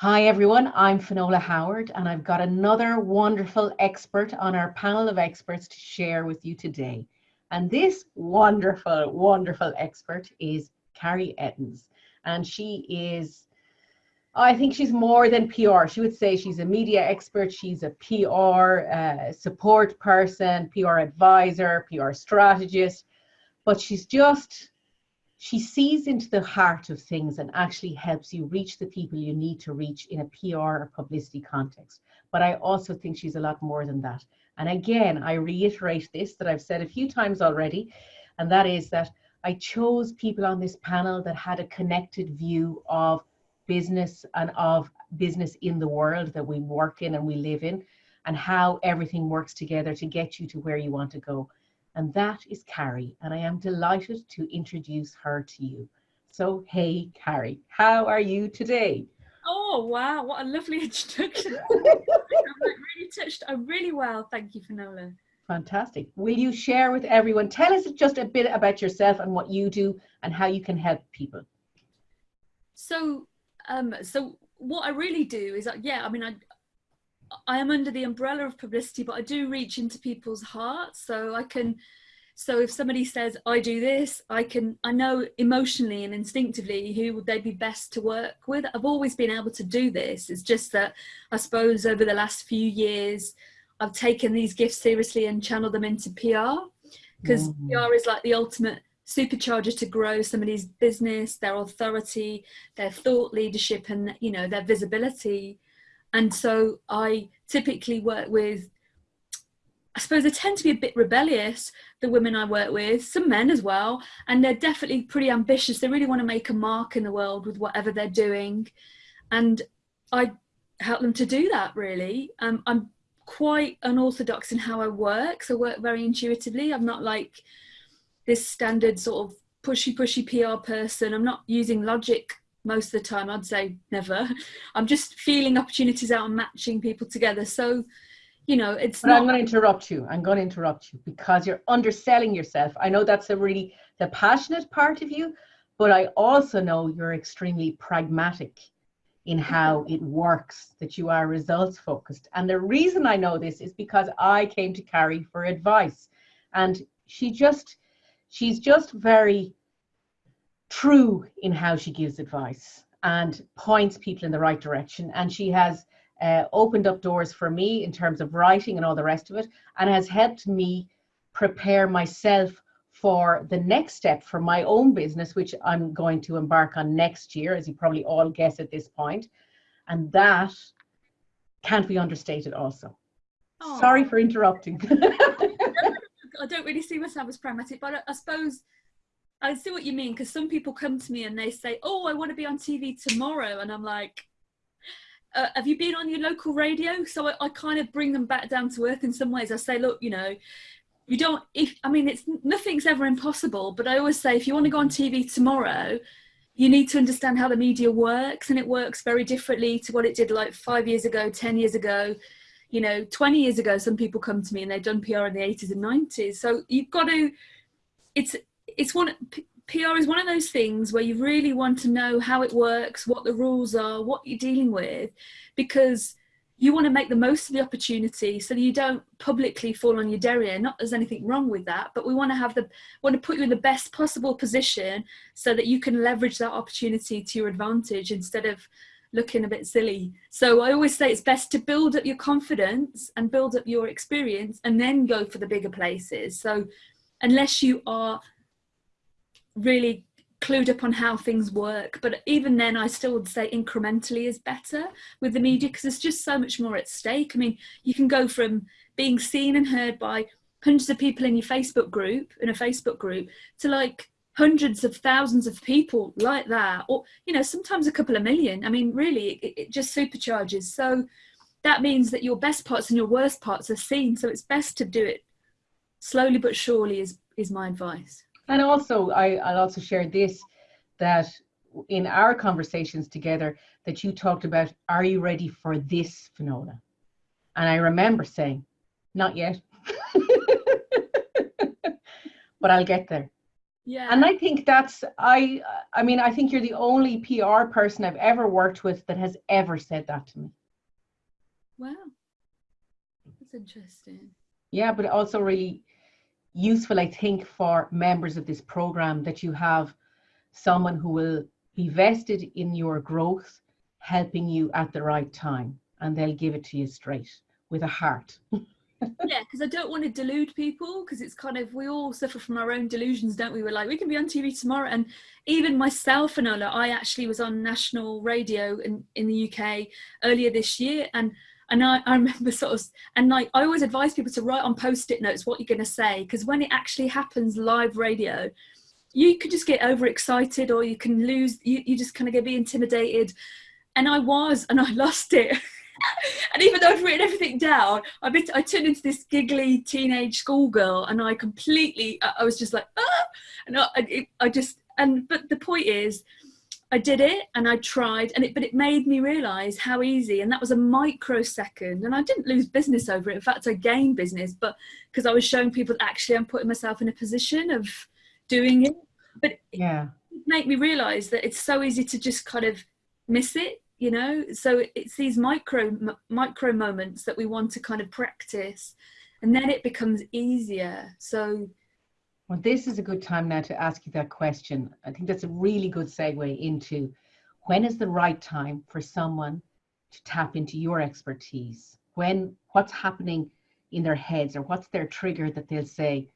Hi everyone, I'm Finola Howard and I've got another wonderful expert on our panel of experts to share with you today. And this wonderful, wonderful expert is Carrie Ettins. And she is, I think she's more than PR. She would say she's a media expert, she's a PR uh, support person, PR advisor, PR strategist, but she's just she sees into the heart of things and actually helps you reach the people you need to reach in a PR or publicity context. But I also think she's a lot more than that. And again, I reiterate this that I've said a few times already, and that is that I chose people on this panel that had a connected view of business and of business in the world that we work in and we live in, and how everything works together to get you to where you want to go and that is Carrie, and I am delighted to introduce her to you. So, hey, Carrie, how are you today? Oh, wow, what a lovely introduction. I'm really touched, I'm really well, thank you, Finola. Fantastic. Will you share with everyone, tell us just a bit about yourself and what you do and how you can help people. So, um, so what I really do is, uh, yeah, I mean, I, I am under the umbrella of publicity, but I do reach into people's hearts. So I can, so if somebody says, I do this, I can, I know emotionally and instinctively who would they be best to work with. I've always been able to do this. It's just that I suppose over the last few years, I've taken these gifts seriously and channeled them into PR because mm. PR is like the ultimate supercharger to grow somebody's business, their authority, their thought leadership and, you know, their visibility and so I typically work with, I suppose they tend to be a bit rebellious, the women I work with, some men as well, and they're definitely pretty ambitious. They really want to make a mark in the world with whatever they're doing. And I help them to do that really. Um, I'm quite unorthodox in how I work, so I work very intuitively. I'm not like this standard sort of pushy, pushy PR person. I'm not using logic most of the time i'd say never. I'm just feeling opportunities out and matching people together. So you know it's but not... i'm going to interrupt you. I'm going to interrupt you because you're underselling yourself. I know that's a really the passionate part of you but i also know you're extremely pragmatic in how it works that you are results focused and the reason i know this is because i came to carrie for advice. And she just she's just very true in how she gives advice and points people in the right direction. And she has uh, opened up doors for me in terms of writing and all the rest of it, and has helped me prepare myself for the next step for my own business, which I'm going to embark on next year, as you probably all guess at this point. And that can't be understated also. Aww. Sorry for interrupting. I don't really see myself as pragmatic, but I, I suppose I see what you mean because some people come to me and they say, "Oh, I want to be on TV tomorrow," and I'm like, uh, "Have you been on your local radio?" So I, I kind of bring them back down to earth in some ways. I say, "Look, you know, you don't. If I mean, it's nothing's ever impossible, but I always say, if you want to go on TV tomorrow." You need to understand how the media works, and it works very differently to what it did like five years ago, 10 years ago, you know 20 years ago some people come to me and they've done pr in the 80s and 90s so you've got to it's it's one PR is one of those things where you really want to know how it works, what the rules are, what you're dealing with, because you want to make the most of the opportunity so that you don't publicly fall on your derriere. Not there's anything wrong with that, but we want to have the want to put you in the best possible position so that you can leverage that opportunity to your advantage instead of looking a bit silly. So I always say it's best to build up your confidence and build up your experience and then go for the bigger places. So unless you are really clued up on how things work but even then i still would say incrementally is better with the media mm. because there's just so much more at stake. I mean you can go from being seen and heard by hundreds of people in your facebook group in a facebook group to like hundreds of thousands of people like that or you know sometimes a couple of million. I mean really it, it just supercharges. So that means that your best parts and your worst parts are seen. So it's best to do it slowly but surely is is my advice and also, I, I'll also share this that in our conversations together, that you talked about, are you ready for this, Finola? And I remember saying, not yet. but I'll get there. yeah And I think that's I I mean I think you're the only PR person I've ever worked with that has ever said that to me. wow that's interesting Yeah, but also really useful I think for members of this program that you have someone who will be vested in your growth helping you at the right time and they'll give it to you straight with a heart. yeah because i don't want to delude people because it's kind of we all suffer from our own delusions don't we we're like we can be on tv tomorrow and even myself and Ola, i actually was on national radio in, in the uk earlier this year and and I, I remember sort of and like i always advise people to write on post-it notes what you're going to say because when it actually happens live radio you could just get overexcited or you can lose you, you just kind of get be intimidated. And i was and i lost it. And even though I'd written everything down, I bit, I turned into this giggly teenage schoolgirl, and I completely, I, I was just like, ah, and I, I, I just, and but the point is, I did it and I tried, and it, but it made me realise how easy, and that was a microsecond, and I didn't lose business over it. In fact, I gained business, but because I was showing people that actually I'm putting myself in a position of doing it. But Yeah. it made me realise that it's so easy to just kind of miss it you know so it's these micro m- micro moments that we want to kind of practice and then it becomes easier so Well, this is a good time now to ask you that question. I think that's a really good segue into when is the right time for someone to tap into your expertise? When, what's happening in their heads or what's their trigger that they'll say,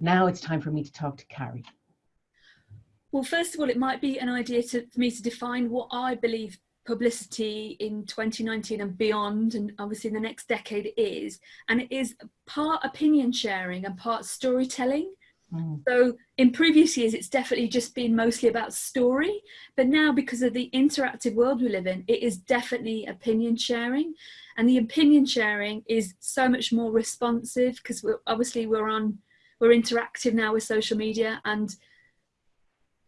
now it's time for me to talk to Carrie? well first of all it might be an idea to, for me to define what i believe publicity in 2019 and beyond and obviously the next decade is and it is part opinion sharing and part storytelling Mm, So in previous years, it's definitely just been mostly about story, but now because of the interactive world we live in, it is definitely opinion sharing, and the opinion sharing is so much more responsive because we're obviously we're on we're interactive now with social media and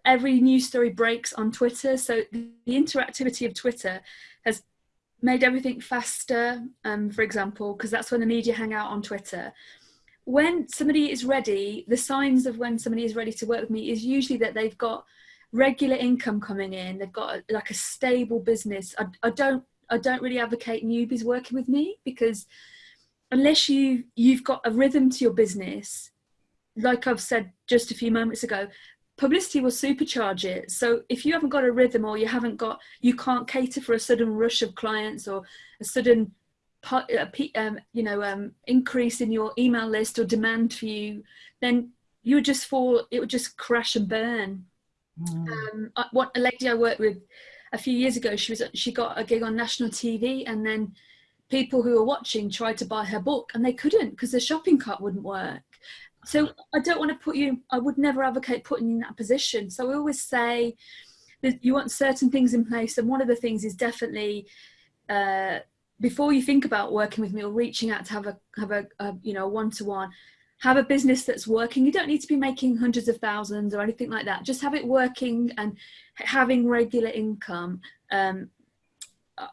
every news story breaks on Twitter. So the interactivity of Twitter has made everything faster. Um, for example, because that's when the media hang out on Twitter when somebody is ready, the signs of when somebody is ready to work with me is usually that they've got regular income coming in, they've got a, like a stable business. I, I don't I don't really advocate newbies working with me because unless you you've got a rhythm to your business, like I've said just a few moments ago, publicity will supercharge it. So if you haven't got a rhythm or you haven't got you can't cater for a sudden rush of clients or a sudden um, you know um, increase in your email list or demand for you, then you would just fall. It would just crash and burn. mm, Um, I- what a lady I worked with a few years ago, she was she got a gig on national TV, and then people who were watching tried to buy her book, and they couldn't because the shopping cart wouldn't work. So I don't want to put you. I would never advocate putting you in that position. So I always say that you want certain things in place, and one of the things is definitely. Uh, before you think about working with me or reaching out to have a have a, a you know one to one have a business that's working. You don't need to be making hundreds of thousands or anything like that. Just have it working and having regular income. Um,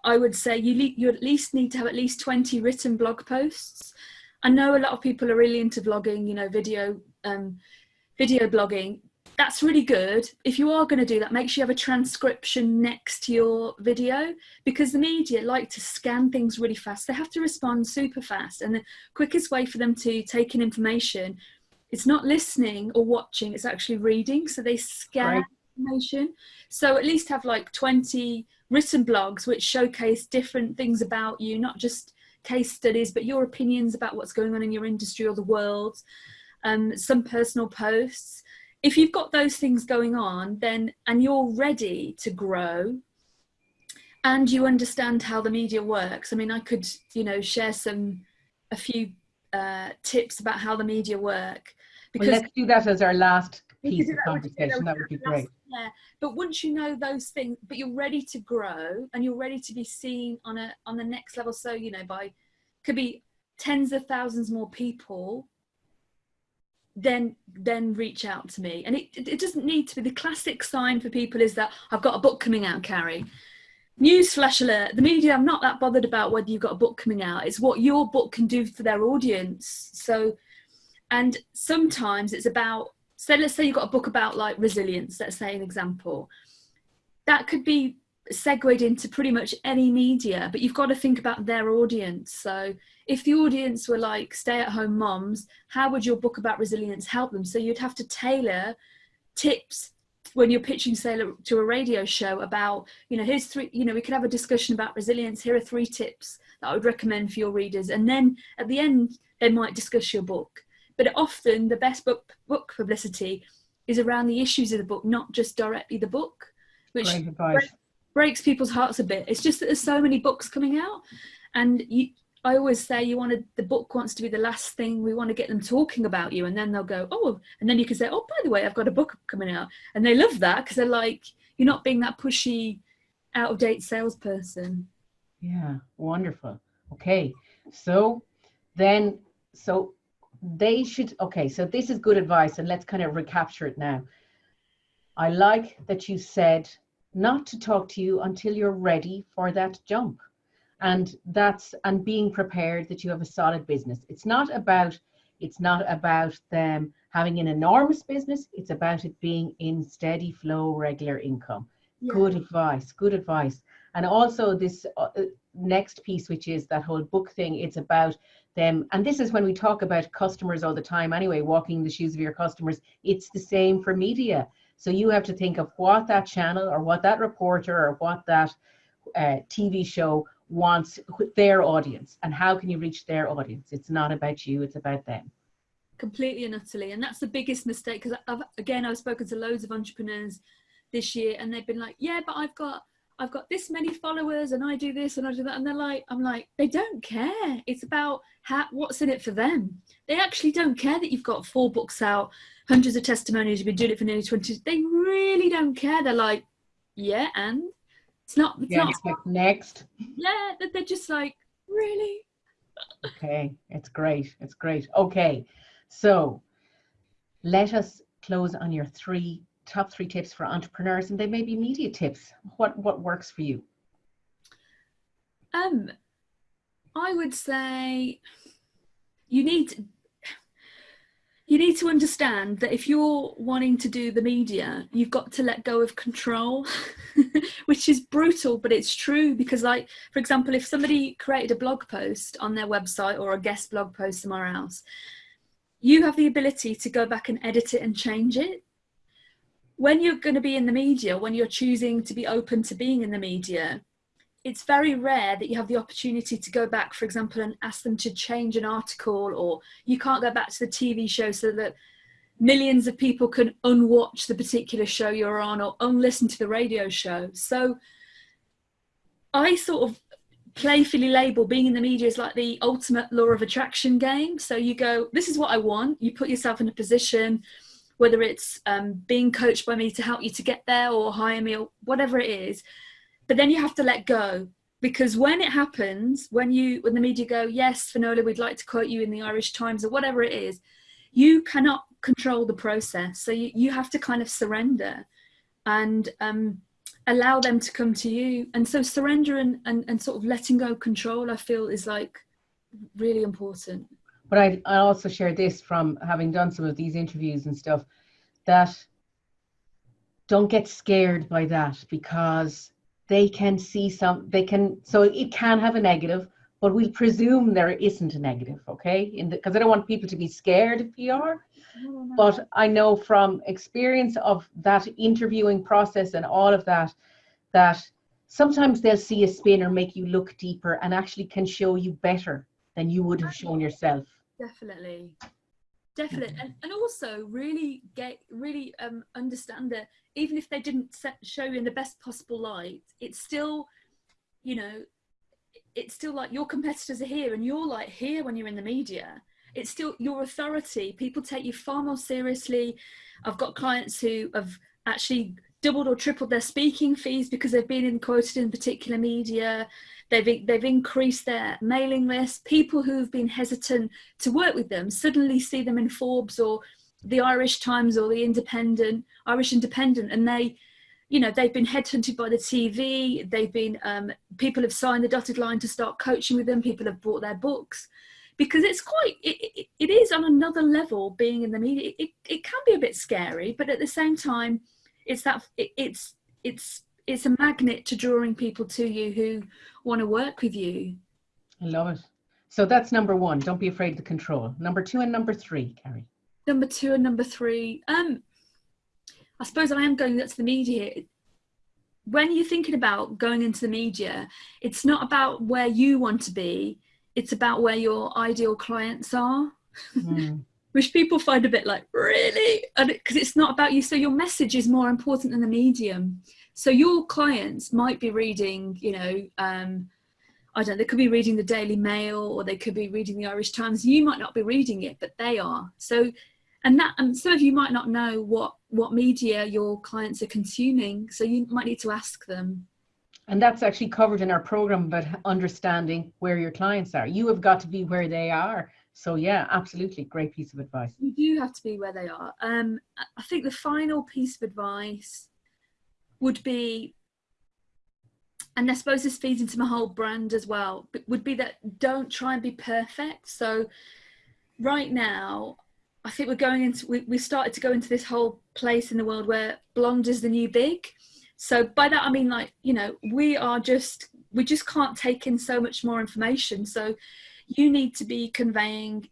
i would say you, you at least need to have at least 20 written blog posts. I know a lot of people are really into blogging you know video um, video blogging that's really good. If you are going to do that make sure you have a transcription next to your video because the media like to scan things really fast. They have to respond super fast and the quickest way for them to take in information it's not listening or watching it's actually reading. So they scan Right. information. So at least have like 20 written blogs which showcase different things about you not just case studies but your opinions about what's going on in your industry or the world. Um, some personal posts if you've got those things going on then and you're ready to grow and you understand how the media works i mean i could you know share some a few uh, tips about how the media work Well, let's do that as our last piece of that with- you know, conversation. That would be great. Yeah, but once you know those things, but you're ready to grow and you're ready to be seen on a on the next level. So you know, by could be tens of thousands more people. Then then reach out to me, and it it doesn't need to be the classic sign for people is that I've got a book coming out, Carrie. News flash alert: the media i'm not that bothered about whether you've got a book coming out. It's what your book can do for their audience. So and sometimes it's about so let's say you've got a book about like resilience let's say an example that could be segued into pretty much any media but you've got to think about their audience. So if the audience were like stay at home moms how would your book about resilience help them? So you'd have to tailor tips when you're pitching say to a radio show about you know here's three you know we could have a discussion about resilience here are three tips that i would recommend for your readers and then at the end they might discuss your book. But often the best book book publicity is around the issues of the book not just directly the book which breaks people's hearts a bit it's just that there's so many books coming out and you I always say you wanted the book wants to be the last thing we want to get them talking about you, and then they'll go, oh, and then you can say, oh, by the way, I've got a book coming out, and they love that because they're like, you're not being that pushy, out of date salesperson. Yeah, wonderful. Okay, so then, so they should. Okay, so this is good advice, and let's kind of recapture it now. I like that you said not to talk to you until you're ready for that jump. And that's and being prepared that you have a solid business. It's not about it's not about them having an enormous business. It's about it being in steady flow regular income. Yeah. good advice good advice. And also this uh, uh, next piece which is that whole book thing it's about them. And this is when we talk about customers all the time anyway walking the shoes of your customers. It's the same for media so you have to think of what that channel or what that reporter or what that uh, tv show wants their audience and how can you reach their audience? It's not about you it's about them. Completely and utterly. And that's the biggest mistake because again i've spoken to loads of entrepreneurs this year and they've been like yeah but i've got i've got this many followers and i do this and i do that and they're like i'm like they don't care it's about how, what's in it for them they actually don't care that you've got four books out hundreds of testimonies you've been doing it for nearly 20 they really don't care they're like yeah and it's not. It's yeah, not. It's like next. Yeah, they're just like really. okay, it's great. It's great. Okay, so let us close on your three top three tips for entrepreneurs, and they may be media tips. What what works for you? Um, I would say you need you need to understand that if you're wanting to do the media, you've got to let go of control, which is brutal, but it's true because, like, for example, if somebody created a blog post on their website or a guest blog post somewhere else, you have the ability to go back and edit it and change it. When you're going to be in the media, when you're choosing to be open to being in the media, it's very rare that you have the opportunity to go back, for example, and ask them to change an article, or you can't go back to the TV show so that millions of people can unwatch the particular show you're on or unlisten to the radio show. So I sort of playfully label being in the media is like the ultimate law of attraction game. So you go, this is what I want. You put yourself in a position, whether it's um, being coached by me to help you to get there or hire me or whatever it is but then you have to let go. Because when it happens when you when the media go yes finola we'd like to quote you in the irish times or whatever it is you cannot control the process. So you, you have to kind of surrender and um, allow them to come to you. And so surrender and, and, and sort of letting go control i feel is like really important but I, I also share this from having done some of these interviews and stuff that don't get scared by that because they can see some they can so it can have a negative but we'll presume there isn't a negative okay? Because i don't want people to be scared of pr but i know from experience of that interviewing process and all of that that sometimes they'll see a spin or make you look deeper and actually can show you better than you would have shown yourself definitely. Definitely. And, and also really get really um understand that even if they didn't set, show you in the best possible light it's still you know it's still like your competitors are here and you're like here when you're in the media. It's still your authority. People take you far more seriously. I've got clients who have actually doubled or tripled their speaking fees because they've been in quoted in particular media They've, they've increased their mailing list. People who've been hesitant to work with them suddenly see them in Forbes or the Irish Times or the Independent, Irish Independent, and they, you know, they've been headhunted by the TV. They've been, um, people have signed the dotted line to start coaching with them. People have bought their books because it's quite it, it, is on another level being in the media it, it can be a bit scary but at the same time it's that it, it's it's it's a magnet to drawing people to you who want to work with you. I love it. So that's number one don't be afraid of the control. Number two and number three carrie. Number two and number three um i suppose i am going to the media. When you're thinking about going into the media it's not about where you want to be it's about where your ideal clients are. Mm. Which people find a bit like really? Because it, it's not about you. So your message is more important than the medium. So your clients might be reading you know um, i don't they could be reading the daily mail or they could be reading the irish times. You might not be reading it but they are. So and that and some of you might not know what what media your clients are consuming so you might need to ask them. And that's actually covered in our program about understanding where your clients are. You have got to be where they are. So yeah, absolutely, great piece of advice. You do have to be where they are. Um, I think the final piece of advice would be, and I suppose this feeds into my whole brand as well, would be that don't try and be perfect. So right now, I think we're going into, we, we started to go into this whole place in the world where blonde is the new big so by that i mean like you know we are just we just can't take in so much more information so you need to be conveying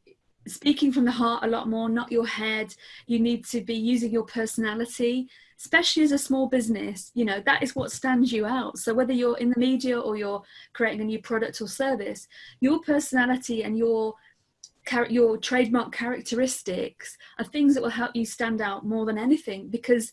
speaking from the heart a lot more not your head. You need to be using your personality especially as a small business. You know that is what stands you out. So whether you're in the media or you're creating a new product or service your personality and your your trademark characteristics are things that will help you stand out more than anything because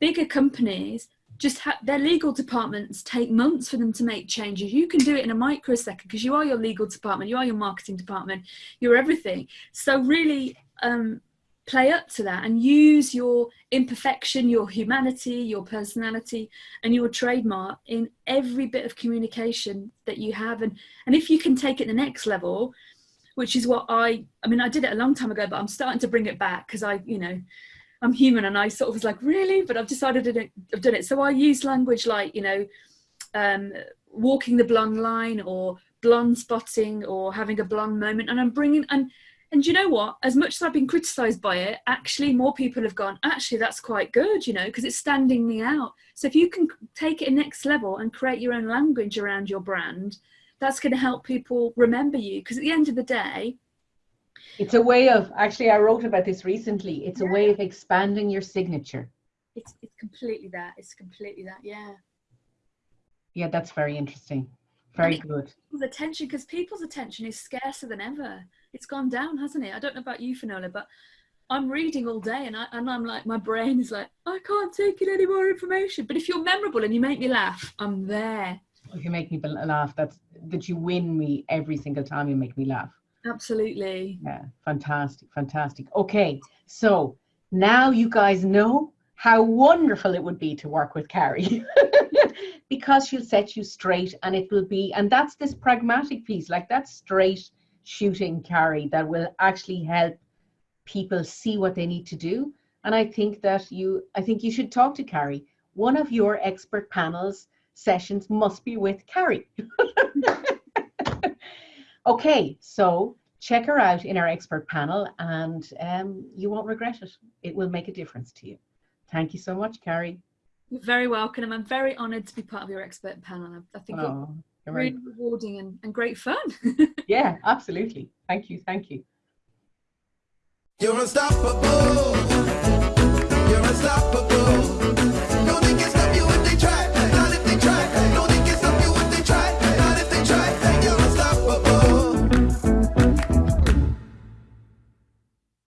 bigger companies just their legal departments take months for them to make changes. You can do it in a microsecond because you are your legal department, you are your marketing department, you're everything. So really um, play up to that and use your imperfection, your humanity, your personality, and your trademark in every bit of communication that you have. And and if you can take it the next level, which is what I I mean I did it a long time ago, but I'm starting to bring it back because I you know I'm human and I sort of was like, really? But I've decided I've done it. So I use language like, you know, um, walking the blonde line or blonde spotting or having a blonde moment. And I'm bringing, and, and you know what? As much as I've been criticized by it, actually more people have gone, actually, that's quite good, you know, because it's standing me out. So if you can take it next level and create your own language around your brand, that's going to help people remember you. Because at the end of the day, it's a way of actually I wrote about this recently. It's yeah. a way of expanding your signature. It's it's completely that. It's completely that. Yeah. Yeah, that's very interesting. Very good. People's attention, because people's attention is scarcer than ever. It's gone down, hasn't it? I don't know about you, Finola, but I'm reading all day and, I, and I'm like, my brain is like, I can't take in any more information. But if you're memorable and you make me laugh, I'm there. If you make me laugh, that's that you win me every single time you make me laugh. Absolutely. Yeah, fantastic, fantastic. Okay, so now you guys know how wonderful it would be to work with Carrie because she'll set you straight and it will be, and that's this pragmatic piece, like that straight shooting Carrie that will actually help people see what they need to do. And I think that you, I think you should talk to Carrie. One of your expert panels sessions must be with Carrie. Okay, so check her out in our expert panel and um, you won't regret it. It will make a difference to you. Thank you so much, Carrie. You're very welcome. I'm very honoured to be part of your expert panel. I think oh, it's really right. rewarding and, and great fun. yeah, absolutely. Thank you. Thank you. You're unstoppable. You're unstoppable.